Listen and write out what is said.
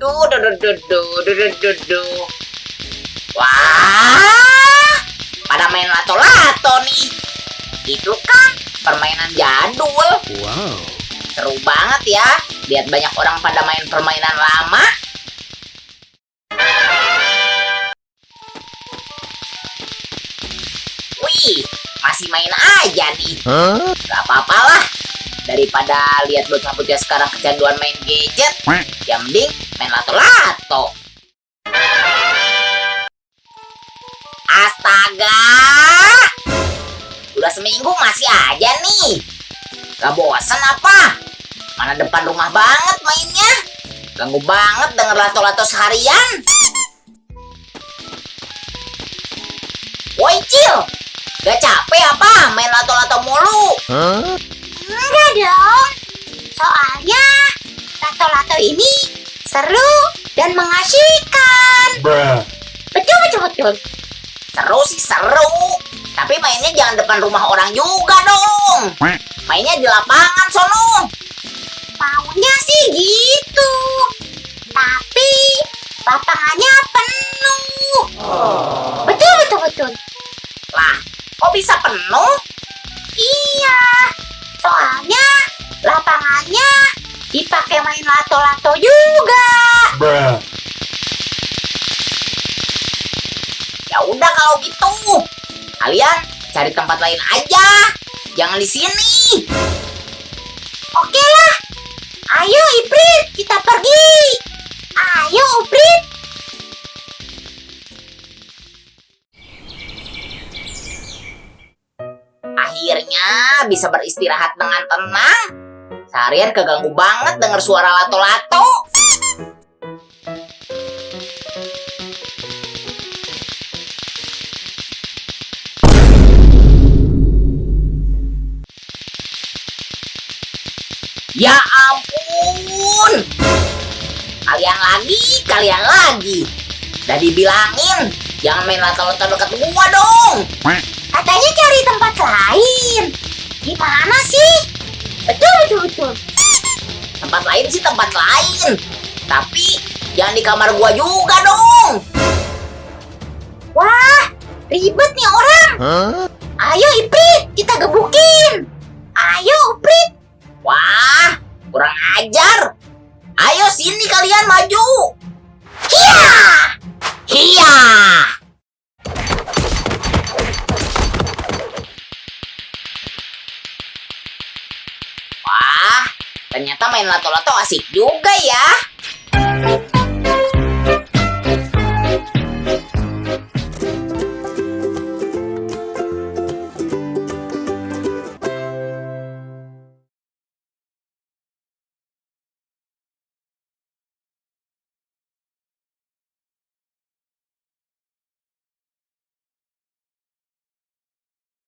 Duh, duh, duh, duh, duh. Wah, pada main lato-lato nih. Itu kan permainan jadul. Wow. Seru banget ya. Lihat banyak orang pada main permainan lama. Wih, masih main aja nih. Huh? Gak apa-apalah. Daripada lihat bocah-bocah sekarang kecanduan main gadget, yang mending main lato-lato. Astaga! Udah seminggu masih aja nih. Gak bosan apa? Mana depan rumah banget mainnya. Ganggu banget denger lato-lato seharian. Woi Cil, gak capek apa main lato-lato mulu? Huh? Enggak dong. Soalnya lato-lato ini seru dan mengasyikan. Bruh. Betul betul betul. Seru sih seru. Tapi mainnya jangan depan rumah orang juga dong. Mainnya di lapangan sono. Maunya sih gitu. Tapi lapangannya penuh. Betul betul betul. Lah, kok bisa penuh? Iya. Soalnya lapangannya dipakai main lato-lato juga. Bruh. Ya udah kalau gitu. Kalian cari tempat lain aja. Jangan di sini. Oke lah. Ayo Iprit, kita pergi. Ayo Iprit. Akhirnya bisa beristirahat dengan tenang. Seharian keganggu banget denger suara lato-lato. Ya ampun. Kalian lagi, kalian lagi. Udah dibilangin, jangan main lato-lato dekat gua dong. Katanya cari tempat lain. Gimana sih? Tempat lain sih tempat lain. Tapi jangan di kamar gua juga dong. Wah, ribet nih orang. Huh? Ayo Iprit, kita gebukin. Ayo Iprit. Wah, kurang ajar. Ayo sini kalian maju. Ternyata main lato-lato asik juga ya.